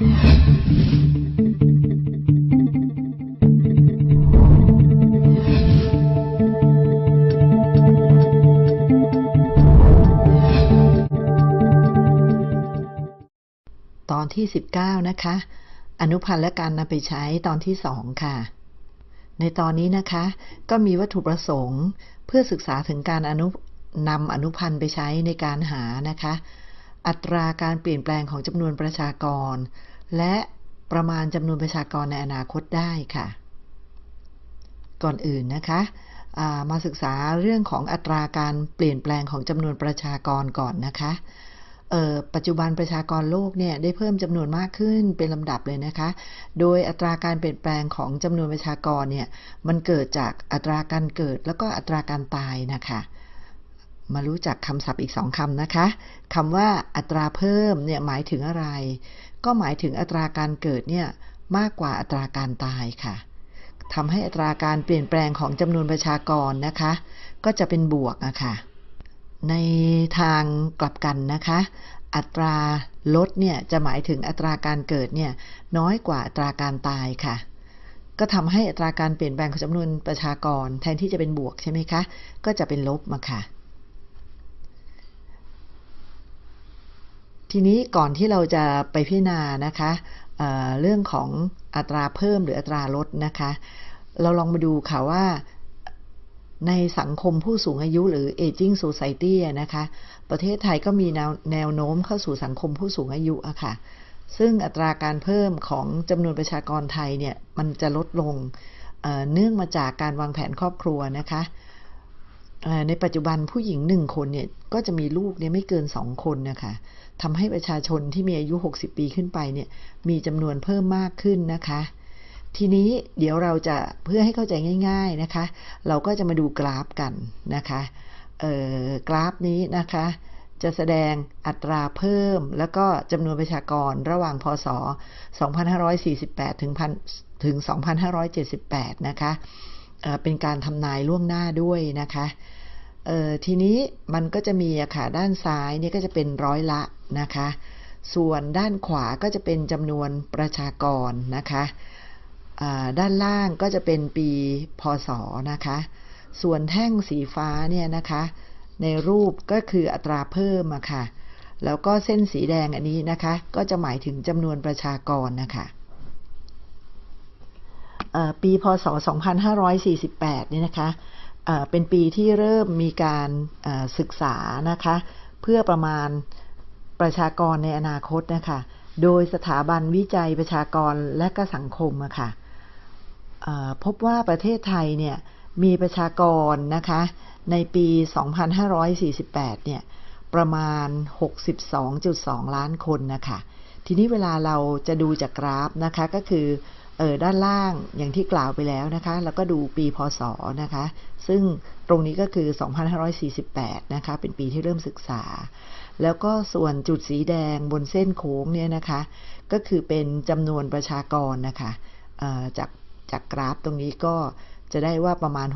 ตอนที่ 19 นะคะ อนุพันธ์และการนำไปใช้ตอนที่ 2 ค่ะ ในตอนนี้นะคะ ก็มีวัตถุประสงค์ เพื่อศึกษาถึงการอนุนำอนุพันธ์ไปใช้ในการหานะคะ อัตราการเปลี่ยนแปลงของจำนวนประชากร และประมาณจำนวนประชากรในอนาคตได้ค่ะ ก่อนอื่นนะคะามาศึกษาเรื่องของอัตราการเปลี่ยนแปลงของจำนวนประชากรก่อนนะคะปัจจุบันประชากรโลกเนี่ยได้เพิ่มจำนวนมากขึ้นเป็นลำดับเลยนะคะ โดยอัตราการเปลี่ยนแปลงของจำนวนประชากรเนี่ยมันเกิดจากอัตราการเกิดแล้วก็อัตราการตายนะคะ มารู้จักคำศัพท์อีกสองคำนะคะคำว่าอัตราเพิ่มเนี่ยหมายถึงอะไร ก็หมายถึงอัตราการเกิดเนี่ยมากกว่าอัตราการตายค่ะทำให้อัตราการเปลี่ยนแปลงของจำนวนประชากรนะคะ ก็จะเป็นบวกอะค่ะ ในทางกลับกันนะคะ อัตราลดเนี่ยจะหมายถึงอัตราการเกิดเนี่ยน้อยกว่าอัตราการตายค่ะก็ทำให้อัตราการเปลี่ยนแปลงของจำนวนประชากร แทนที่จะเป็นบวกใช่ไหมคะ ก็จะเป็นลบมาค่ะ ทีนี้ก่อนที่เราจะไปพิจารณานะคะเเรื่องของอัตราเพิ่มหรืออัตราลดนะคะ เราลองมาดูค่ะว่าในสังคมผู้สูงอายุหรือ aging society นะคะ ประเทศไทยก็มีแนวแนวโน้มเข้าสู่สังคมผู้สูงอายุอะค่ะ ซึ่งอัตราการเพิ่มของจำนวนประชากรไทยเนี่ย มันจะลดลงเเนื่องมาจากการวางแผนครอบครัวนะคะในปัจจุบันผู้หญิงหนึ่งคนเนี่ย ก็จะมีลูกเนี่ยไม่เกินสองคนนะคะ ทำให้ประชาชนที่มีอายุ 60 ปีขึ้นไปเนี่ยมีจำนวนเพิ่มมากขึ้นนะคะ ทีนี้เดี๋ยวเราจะเพื่อให้เข้าใจง่าย ๆนะคะ เราก็จะมาดูกราฟกันนะคะกราฟนี้นะคะจะแสดงอัตราเพิ่ม แล้วก็จำนวนประชากรระหว่างพศ 2548 ถึงถึง 2578 นะคะเป็นการทำนายล่วงหน้าด้วยนะคะทีนี้มันก็จะมีอะค่ะด้านซ้ายนี่ก็จะเป็นร้อยละ นะคะ ส่วนด้านขวาก็จะเป็นจำนวนประชากรนะคะด้านล่างก็จะเป็นปีพศนะคะ ส่วนแท่งสีฟ้าเนี่ยนะคะ ในรูปก็คืออัตราเพิ่มอะค่ะ แล้วก็เส้นสีแดงอันนี้นะคะ ก็จะหมายถึงจำนวนประชากรนะคะปีพศ 2548 นี่นะคะ เป็นปีที่เริ่มมีการศึกษานะคะ เพื่อประมาณ ประชากรในอนาคตนะคะโดยสถาบันวิจัยประชากรและก็สังคมอะค่ะพบว่าประเทศไทยเนี่ยมีประชากรนะคะในปี 2548 เนี่ยประมาณ 62.2 ล้านคนนะคะทีนี้เวลาเราจะดูจากกราฟนะคะก็คือเออด้านล่างอย่างที่กล่าวไปแล้วนะคะ แล้วก็ดูปีพศนะคะ ซึ่งตรงนี้ก็คือ 2548 นะคะ เป็นปีที่เริ่มศึกษา แล้วก็ส่วนจุดสีแดงบนเส้นโค้งเนี่ยนะคะ ก็คือเป็นจำนวนประชากรนะคะจากจากกราฟตรงนี้ก็จะได้ว่าประมาณ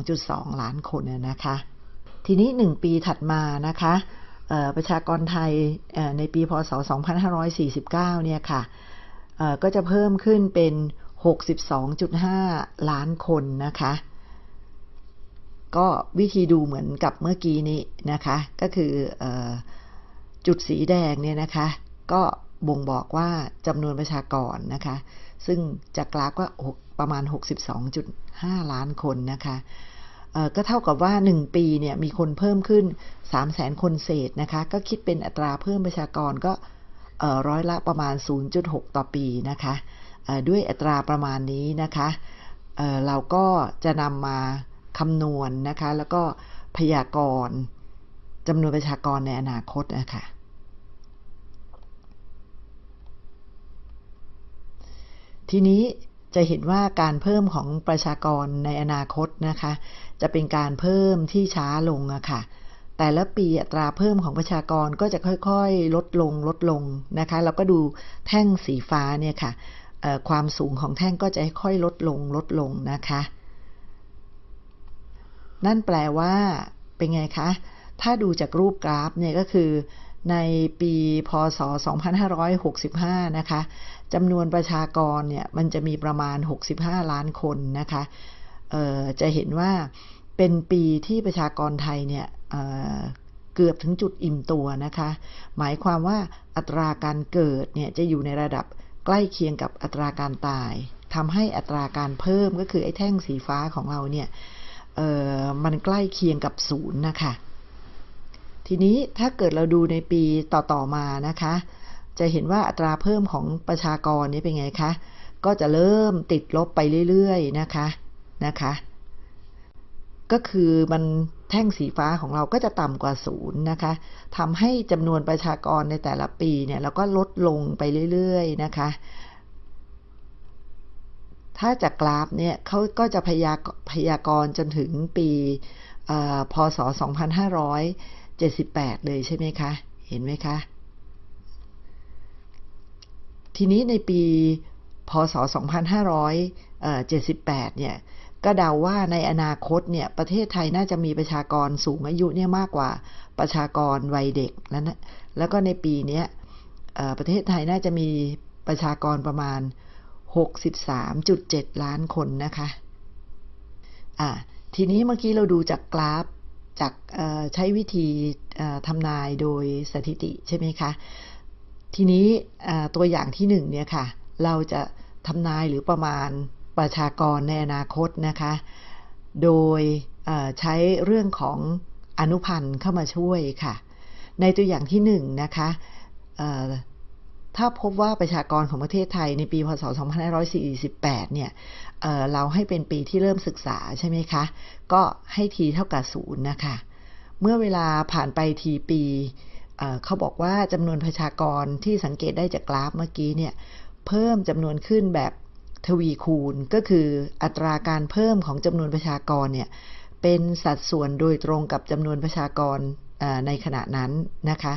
62.2 ล้านคนนะคะ ทีนี้ 1 ปีถัดมานะคะประชากรไทยในปีพศ 2549 เนี่ยค่ะก็จะเพิ่มขึ้นเป็น 62.5 ล้านคนนะคะ ก็วิธีดูเหมือนกับเมื่อกี้นี้นะคะ ก็คืออ จุดสีแดงเนี่ยนะคะ ก็บ่งบอกว่าจำนวนประชากรนะคะ ซึ่งจากกราฟก็ประมาณ 62.5 ล้านคนนะคะก็เท่ากับว่า 1 ปีเนี่ยมีคนเพิ่มขึ้น 3 0 0แสนคนเศษนะคะ ก็คิดเป็นอัตราเพิ่มประชากรก็ร้อยละประมาณ 0.6 ต่อปีนะคะด้วยอัตราประมาณนี้นะคะเราก็จะนำมาคำนวณนนะคะ แล้วก็พยากรณ์ จำนวนประชากรในอนาคตนะคะทีนี้จะเห็นว่าการเพิ่มของประชากรในอนาคตนะคะ จะเป็นการเพิ่มที่ช้าลงอะค่ะ แต่ละปีอัตราเพิ่มของประชากรก็จะค่อยๆ ลดลงลดลงนะคะแล้วก็ดูแท่งสีฟ้าเนี่ยค่ะความสูงของแท่งก็จะค่อยลดลงลดลงนะคะ นั่นแปลว่าเป็นไงคะ ถ้าดูจากรูปกราฟเนี่ยก็คือในปีพศ 2565 นะคะจำนวนประชากรเนี่ยมันจะมีประมาณ 65 ล้านคนนะคะจะเห็นว่าเป็นปีที่ประชากรไทยเนี่ยเเกือบถึงจุดอิ่มตัวนะคะ หมายความว่าอัตราการเกิดเนี่ยจะอยู่ในระดับใกล้เคียงกับอัตราการตายทำให้อัตราการเพิ่มก็คือไอ้แท่งสีฟ้าของเราเนี่ยมันใกล้เคียงกับศูนย์นะคะ ทีนี้ถ้าเกิดเราดูในปีต่อๆมานะคะ จะเห็นว่าอัตราเพิ่มของประชากรนี้เป็นไงคะ ก็จะเริ่มติดลบไปเรื่อยๆนะคะนะคะ ก็คือมันแท่งสีฟ้าของเราก็จะต่ำกว่าศูนย์นะคะทำให้จำนวนประชากรในแต่ละปีเนี่ยเราก็ลดลงไปเรื่อยๆนะคะถ้าจากกราฟเนี่ยเขาก็จะพยากพยากรณ์จนถึงปีพศ 78 เลยใช่ไหมคะ เห็นไหมคะ ทีนี้ในปีพศ 2578 เนี่ย ก็เดาว่าในอนาคตเนี่ย ประเทศไทยน่าจะมีประชากรสูงอายุเนี่ยมากกว่าประชากรวัยเด็กแล้วนะแล้วก็ในปีนี้ประเทศไทยน่าจะมีประชากรประมาณ 63.7 ล้านคนนะคะ อ่าทีนี้เมื่อกี้เราดูจากกราฟ จากใช้วิธีทำนายโดยสถิติใช่ไหมคะทีนี้ตัวอย่างที่หนึ่งเนี่ยค่ะ เราจะทำนายหรือประมาณประชากรในอนาคตนะคะ โดยใช้เรื่องของอนุพันธ์เข้ามาช่วยค่ะ ในตัวอย่างที่หนึ่งนะคะ ถ้าพบว่าประชากรของประเทศไทยในปีพศ 2548 เนี่ยเเราให้เป็นปีที่เริ่มศึกษาใช่ไหมคะ ก็ให้ทีเท่ากับศูนย์นะคะ เมื่อเวลาผ่านไปทีปีเเขาบอกว่าจำนวนประชากรที่สังเกตได้จากกราฟเมื่อกี้เนี่ย เพิ่มจำนวนขึ้นแบบทวีคูณ ก็คืออัตราการเพิ่มของจำนวนประชากรเนี่ย เป็นสัดส่วนโดยตรงกับจำนวนประชากรในขณะนั้นนะคะ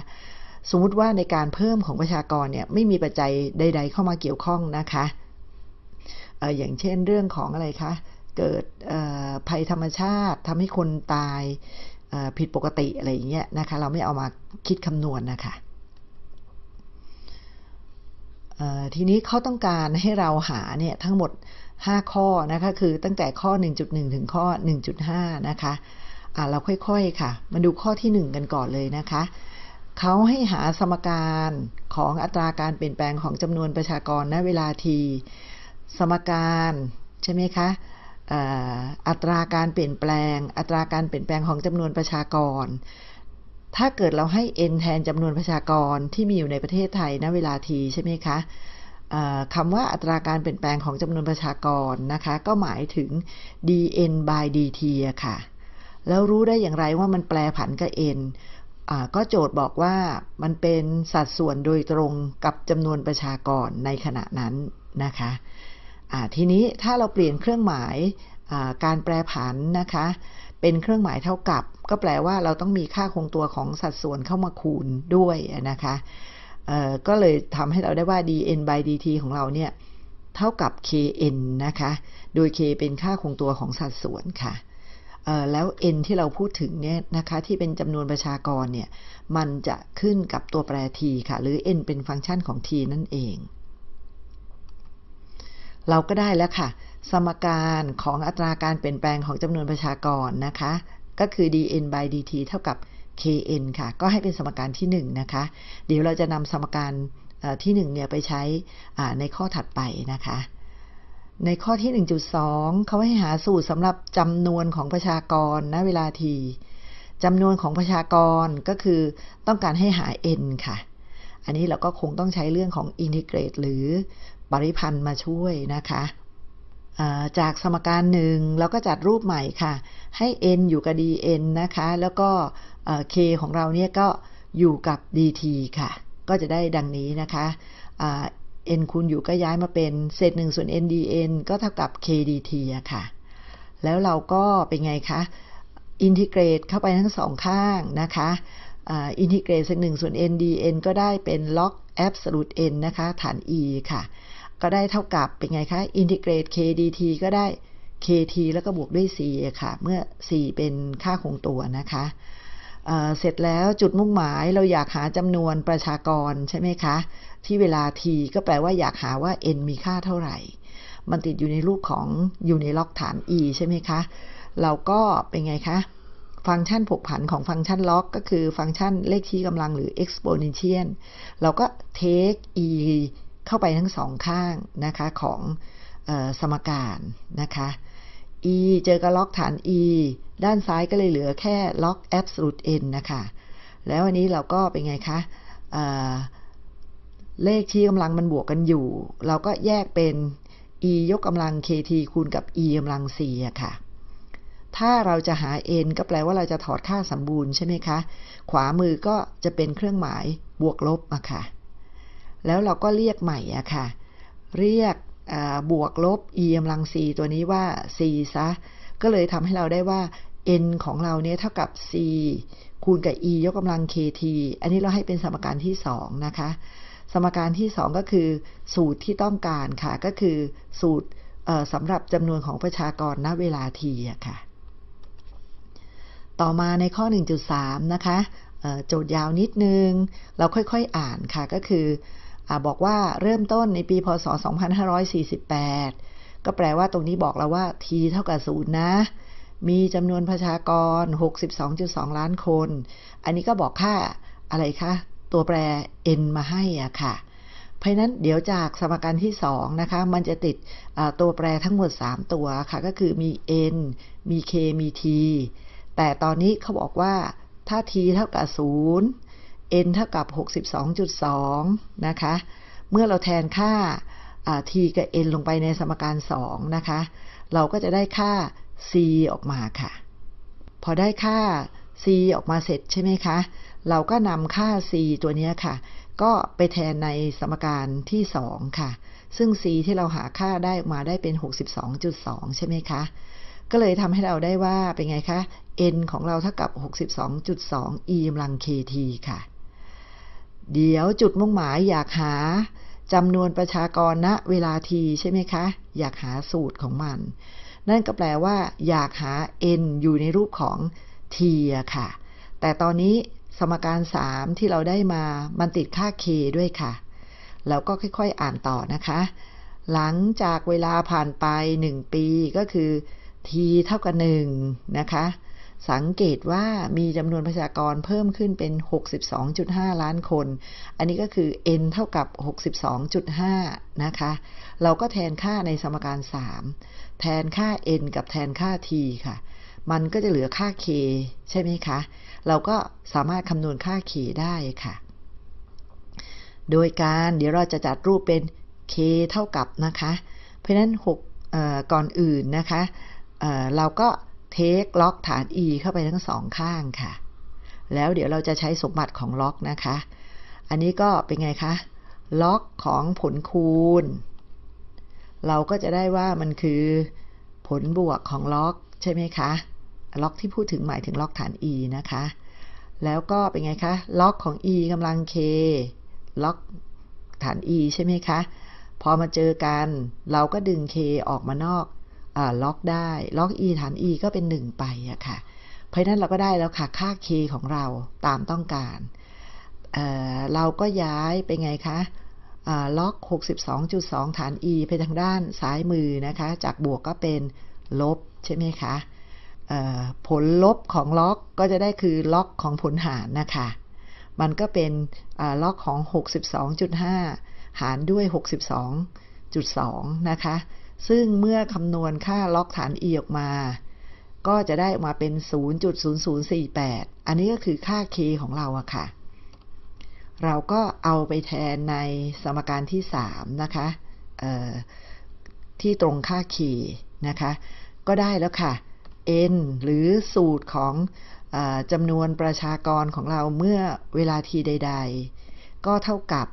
สมมุติว่าในการเพิ่มของประชากรเนี่ยไม่มีปัจจัยใด ๆ เข้ามาเกี่ยวข้องนะคะอย่างเช่นเรื่องของอะไรคะ เกิดภัยธรรมชาติทำให้คนตายผิดปกติอะไรอย่างเงี้ยนะคะ เราไม่เอามาคิดคำนวณนนะคะทีนี้เขาต้องการให้เราหาเนี่ยทั้งหมด 5 ข้อนะคะคือตั้งแต่ข้อ 1.1 ถึงข้อ 1.5 นะคะะเราค่อยๆค่ะ มาดูข้อที่ 1 กันก่อนเลยนะคะ เขาให้หาสมการของอัตราการเปลี่ยนแปลงของจำนวนประชากรณเวลาที สมการใช่ไหมคะอัตราการเปลี่ยนแปลง อัตราการเปลี่ยนแปลงของจำนวนประชากร ถ้าเกิดเราให้ n แทนจำนวนประชากรที่มีอยู่ในประเทศไทยณเวลาทีใช่ไหมคะคำว่าอัตราการเปลี่ยนแปลงของจำนวนประชากรนะคะ ก็หมายถึง dn by dt ค่ะ แล้วรู้ได้อย่างไรว่ามันแปลผันกับ n ก็โจทย์บอกว่ามันเป็นสัดส่วนโดยตรงกับจำนวนประชากรในขณะนั้นนะคะทีนี้ถ้าเราเปลี่ยนเครื่องหมายการแปรผันนะคะเป็นเครื่องหมายเท่ากับ ก็แปลว่าเราต้องมีค่าคงตัวของสัดส่วนเข้ามาคูณด้วยนะคะก็เลยทำให้เราได้ว่า dn by dt ของเราเนี่ยเท่ากับ kn นะคะ โดย k เป็นค่าคงตัวของสัดส่วนค่ะ แล้ว n ที่เราพูดถึงเนี่ยนะคะที่เป็นจำนวนประชากรเนี่ยมันจะขึ้นกับตัวแปร t ค่ะ หรือ n เป็นฟังก์ชันของ t นั่นเอง เราก็ได้แล้วค่ะ สมการของอัตราการเปลี่ยนแปลงของจำนวนประชากรนะคะ ก็คือ dn by dt เท่ากับ kn ค่ะ ก็ให้เป็นสมการที่ 1 นะคะ เดี๋ยวเราจะนำสมการที่ 1 เนี่ยไปใช้ในข้อถัดไปนะคะ ในข้อที่ 1.2 เขาให้หาสูตรสำหรับจำนวนของประชากรณเวลาทีจำนวนของประชากรก็คือต้องการให้หา n ค่ะ อันนี้เราก็คงต้องใช้เรื่องของอินทิเกรตหรือปริพันธ์มาช่วยนะคะจากสมการหนึ่งเราก็จัดรูปใหม่ค่ะ ให้ n อยู่กับ dn นะคะ แล้วก็ k ของเราเนี่ยก็อยู่กับ dt ค่ะ ก็จะได้ดังนี้นะคะ n คูณอยู่ก็ย้ายมาเป็นเศษ1ส่วน n dn ก็เท่ากับ k dt อะค่ะ แล้วเราก็เป็นไงคะ อินทิเกรตเข้าไปทั้งสองข้างนะคะอินทิเกรตเศษ1ส่วน n dn ก็ได้เป็น log absolute n นะคะ ฐาน e ค่ะ ก็ได้เท่ากับเป็นไงคะอินทิเกรต k dt ก็ได้ kt แล้วก็บวกด้วย c ค่ะ เมื่อ c เป็นค่าคงตัวนะคะเสร็จแล้วจุดมุ่งหมายเราอยากหาจำนวนประชากรใช่ไหมคะ ที่เวลา t ก็แปลว่าอยากหาว่า n มีค่าเท่าไหร่ มันติดอยู่ในรูปของอยู่ในล็อกฐาน e ใช่ไหมคะ เราก็เป็นไงคะ ฟังก์ชันผกผันของฟังก์ชันล็อก ก็คือฟังก์ชันเลขชี้กำลังหรือ exponential เราก็ take e เข้าไปทั้งสองข้างนะคะของออสมการนะคะ e เจอกับล็อกฐาน e ด้านซ้ายก็เลยเหลือแค่ล็อก absolute n นะคะ แล้วอันนี้เราก็เป็นไงคะ เลขชี้กำลังมันบวกกันอยู่ เราก็แยกเป็น e ยกกำลัง kt คูณกับ e กำลัง c อะค่ะ ถ้าเราจะหา n ก็แปลว่าเราจะถอดค่าสมบูรณ์ใช่ไหมคะ ขวามือก็จะเป็นเครื่องหมายบวกลบอะค่ะ แล้วเราก็เรียกใหม่อะค่ะ เรียกบวกลบ e กำลัง c ตัวนี้ว่า c ซะ ก็เลยทำให้เราได้ว่า n ของเราเนี่ยเท่ากับ c คูณกับ e ยกกำลัง kt อันนี้เราให้เป็นสมการที่ 2 นะคะ สมการที่ 2 ก็คือ สูตรที่ต้องการค่ะ ก็คือสูตรสำหรับจำนวนของประชากรณเวลา t อะค่ะ ต่อมาในข้อ 1.3 นะคะโจทย์ยาวนิดนึง เราค่อยๆอ่านค่ะก็คืออบอกว่าเริ่มต้นในปี พศ 2548 ก็แปลว่าตรงนี้บอกเราว่า t เท่ากับ0นะ มีจำนวนประชากร 62.2 ล้านคน อันนี้ก็บอกค่าอะไรคะ ตัวแปร n มาให้อะค่ะ เพราะนั้นเดี๋ยวจากสมการที่2นะคะ มันจะติดตัวแปรทั้งหมด 3 ตัวค่ะ ก็คือมี n มี k มี t แต่ตอนนี้เขาบอกว่าถ้า t เท่ากับ 0 n เท่ากับ 62.2 นะคะ เมื่อเราแทนค่า t กับ n ลงไปในสมการ 2 นะคะ เราก็จะได้ค่า c ออกมาค่ะ พอได้ค่า c ออกมาเสร็จใช่ไหมคะ เราก็นำค่า c ตัวนี้ค่ะ ก็ไปแทนในสมการที่ 2 ค่ะ ซึ่ง c ที่เราหาค่าได้มาได้เป็น 62.2 ใช่ไหมคะ ก็เลยทำให้เราได้ว่าเป็นไงคะ n ของเราเท่ากับ 62.2 e กำลัง kt ค่ะ เดี๋ยวจุดมุ่งหมายอยากหาจำนวนประชากรณเวลา t ใช่ไหมคะ อยากหาสูตรของมัน นั่นก็แปลว่า อยากหา n อยู่ในรูปของ t ค่ะ แต่ตอนนี้ สมการ 3 ที่เราได้มามันติดค่า k ด้วยค่ะ แล้วก็ค่อยๆอ่านต่อนะคะ หลังจากเวลาผ่านไป 1 ปีก็คือ t เท่ากับ1นะคะ สังเกตว่ามีจำนวนประชากรเพิ่มขึ้นเป็น 62.5 ล้านคน อันนี้ก็คือ n เท่ากับ 62.5 นะคะ เราก็แทนค่าในสมการ 3 แทนค่า n กับแทนค่า t ค่ะ มันก็จะเหลือค่า k ใช่ไหมคะ เราก็สามารถคำนวณค่า k ได้ค่ะ โดยการเดี๋ยวเราจะจัดรูปเป็น k เท่ากับนะคะ เพราะนั้น6ก่อนอื่นนะคะเเราก็เทคล็อกฐาน e เข้าไปทั้งสองข้างค่ะ แล้วเดี๋ยวเราจะใช้สมบัติของล็อกนะคะ อันนี้ก็เป็นไงคะล็อกของผลคูณ เราก็จะได้ว่ามันคือผลบวกของล็อกใช่ไหมคะ ล็อกที่พูดถึงหมายถึงล็อกฐาน e นะคะ แล้วก็เป็นไงคะ ล็อกของ e กำลัง k ล็อกฐาน e ใช่ไหมคะ พอมาเจอกัน เราก็ดึง k ออกมานอกล็อกได้ ล็อก e ฐาน e ก็เป็น 1 ไปอะค่ะ เพราะนั้นเราก็ได้แล้วค่ะ ค่า k ของเราตามต้องการเเราก็ย้ายไปไงคะล็อก 62.2 ฐาน e ไปทางด้านซ้ายมือนะคะ จากบวกก็เป็นลบใช่ไหมคะ ผลลบของล็อกก็จะได้คือล็อกของผลหารนะคะ มันก็เป็นล็อกของ 62.5 หารด้วย 62.2 นะคะ ซึ่งเมื่อคำนวณค่าล็อกฐาน e ออกมา ก็จะได้ออกมาเป็น 0.0048 อันนี้ก็คือค่า k ของเราอะค่ะ เราก็เอาไปแทนในสมการที่ 3 นะคะที่ตรงค่า k นะคะ ก็ได้แล้วค่ะ n หรือสูตรของอจำนวนประชากรของเราเมื่อเวลาทีใด ๆ ก็เท่ากับ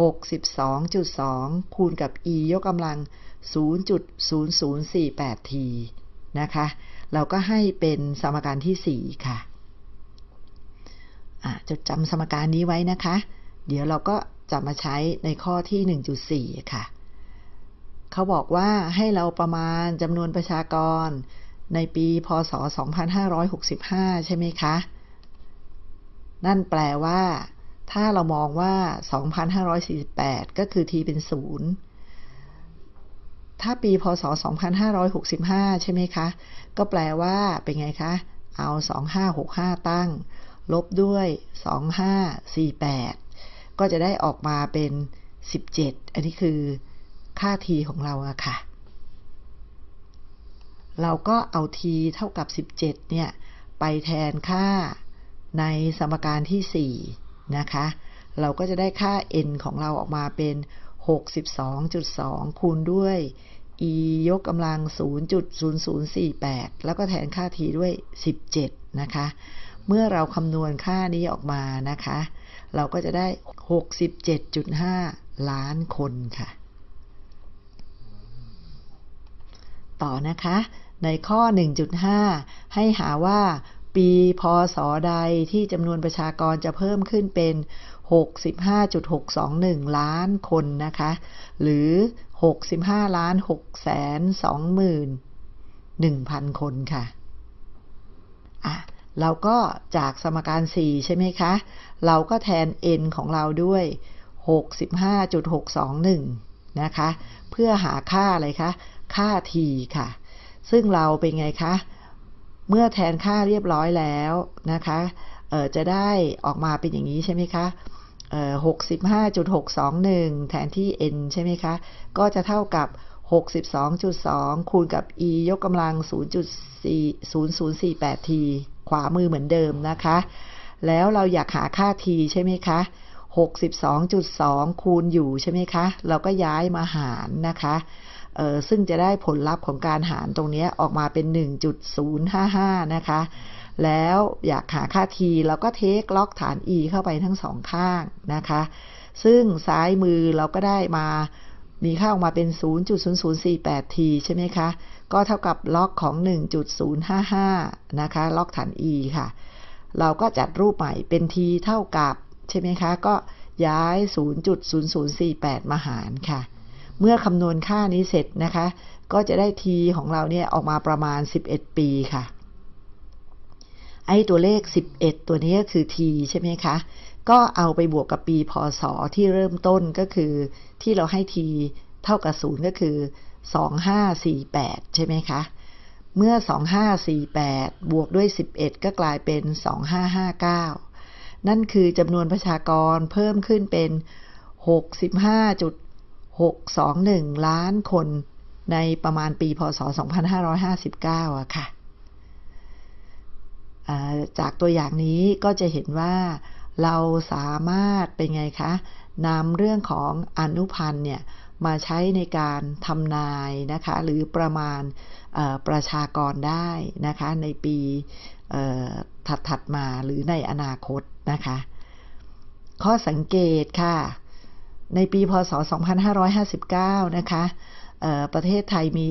62.2 คูณกับ e ยกกำลัง 0.0048 t นะคะ เราก็ให้เป็นสมการที่ 4 ค่ะจดจำสมการนี้ไว้นะคะ เดี๋ยวเราก็จะมาใช้ในข้อที่ 1.4 ค่ะ เขาบอกว่าให้เราประมาณจำนวนประชากร ในปีพศ 2565 ใช่ไหมคะ นั่นแปลว่า ถ้าเรามองว่า 2,548 ก็คือ t เป็น 0 ถ้าปีพศ 2565 ใช่ไหมคะ ก็แปลว่าเป็นไงคะ เอา 2565 ตั้ง ลบด้วย 2548 ก็จะได้ออกมาเป็น 17 อันนี้คือค่า t ของเราอะค่ะ เราก็เอา t เท่ากับ 17 เนี่ย ไปแทนค่าในสมการที่ 4 นะคะ เราก็จะได้ค่า n ของเราออกมาเป็น 62.2 คูณด้วย e ยกกำลัง 0.0048 แล้วก็แทนค่า t ด้วย 17 นะคะ เมื่อเราคำนวณค่านี้ออกมานะคะ เราก็จะได้ 67.5 ล้านคนค่ะ ต่อนะคะ ในข้อ 1.5 ให้หาว่าปีพศใดที่จำนวนประชากรจะเพิ่มขึ้นเป็น 65.621 ล้านคนนะคะ หรือ 65ล้าน6แสน21,000 คนค่ะ อะ เราก็จากสมการ 4 ใช่ไหมคะ เราก็แทน n ของเราด้วย 65.621 นะคะ เพื่อหาค่าอะไรคะ ค่า t ค่ะ ซึ่งเราเป็นไงคะ เมื่อแทนค่าเรียบร้อยแล้วนะคะจะได้ออกมาเป็นอย่างนี้ใช่ไหมคะ65.621 แทนที่ n ใช่ไหมคะ ก็จะเท่ากับ 62.2 คูณกับ e ยกกำลัง 0.0048t ขวามือเหมือนเดิมนะคะ แล้วเราอยากหาค่า t ใช่ไหมคะ 62.2 คูณอยู่ใช่ไหมคะ เราก็ย้ายมาหารนะคะ ซึ่งจะได้ผลลัพธ์ของการหารตรงนี้ออกมาเป็น 1.055 นะคะ แล้วอยากหาค่า t เราก็เทคล็อกฐาน e เข้าไปทั้งสองข้างนะคะ ซึ่งซ้ายมือเราก็ได้มามีค่าออกมาเป็น 0.0048t ใช่ไหมคะ ก็เท่ากับล็อกของ 1.055 นะคะ ล็อกฐาน e ค่ะ เราก็จัดรูปใหม่เป็น t เท่ากับ ใช่ไหมคะ ก็ย้าย 0.0048 มาหารค่ะ เมื่อคำนวณค่านี้เสร็จนะคะ ก็จะได้ t ของเราเนี่ยออกมาประมาณ 11 ปีค่ะ ไอ้ตัวเลข 11 ตัวนี้ก็คือ t ใช่ไหมคะ ก็เอาไปบวกกับปีพศที่เริ่มต้นก็คือ ที่เราให้ t เท่ากับ0ก็คือ 2548 ใช่ไหมคะ เมื่อ 2548 บวกด้วย 11 ก็กลายเป็น 2559 นั่นคือจำนวนประชากรเพิ่มขึ้นเป็น65 621 ล้านคนในประมาณปี พศ 2559อะค่ะจากตัวอย่างนี้ก็จะเห็นว่าเราสามารถเป็นไงคะนำเรื่องของอนุพันธ์เนี่ยมาใช้ในการทำนายนะคะหรือประมาณประชากรได้นะคะในปีถัดๆมาหรือในอนาคตนะคะ ข้อสังเกตค่ะ ในปีพศ 2559 นะคะประเทศไทยมี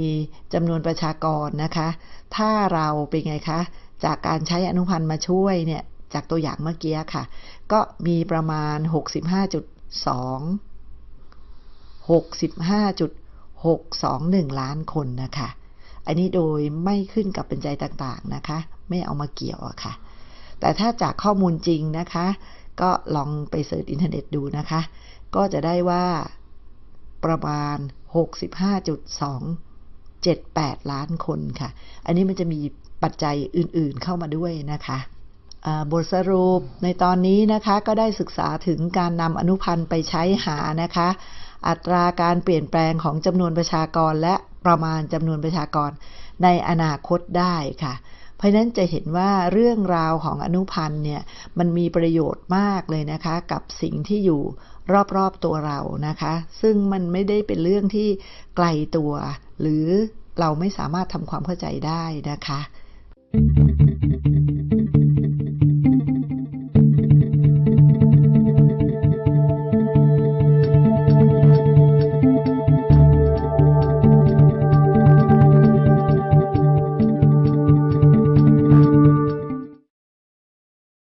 จำนวนประชากรนะคะ ถ้าเราเป็นไงคะ จากการใช้อนุพันธ์มาช่วยเนี่ย จากตัวอย่างเมื่อกี้ค่ะ ก็มีประมาณ 65.2 65.621 ล้านคนนะคะ อันนี้โดยไม่ขึ้นกับเป็นใจต่างๆนะคะ ไม่เอามาเกี่ยวอะค่ะ แต่ถ้าจากข้อมูลจริงนะคะ ก็ลองไปเสิร์ชอินเทอร์เน็ตดูนะคะ ก็จะได้ว่าประมาณ 65.278 ล้านคนค่ะ อันนี้มันจะมีปัจจัยอื่นๆเข้ามาด้วยนะคะบทสรุปในตอนนี้นะคะก็ได้ศึกษาถึงการนำอนุพันธ์ไปใช้หานะคะ อัตราการเปลี่ยนแปลงของจำนวนประชากรและประมาณจำนวนประชากรในอนาคตได้ค่ะ เพราะนั้นจะเห็นว่าเรื่องราวของอนุพันธ์เนี่ยมันมีประโยชน์มากเลยนะคะ กับสิ่งที่อยู่รอบๆตัวเรานะคะ ซึ่งมันไม่ได้เป็นเรื่องที่ไกลตัว หรือเราไม่สามารถทำความเข้าใจได้นะคะ thank you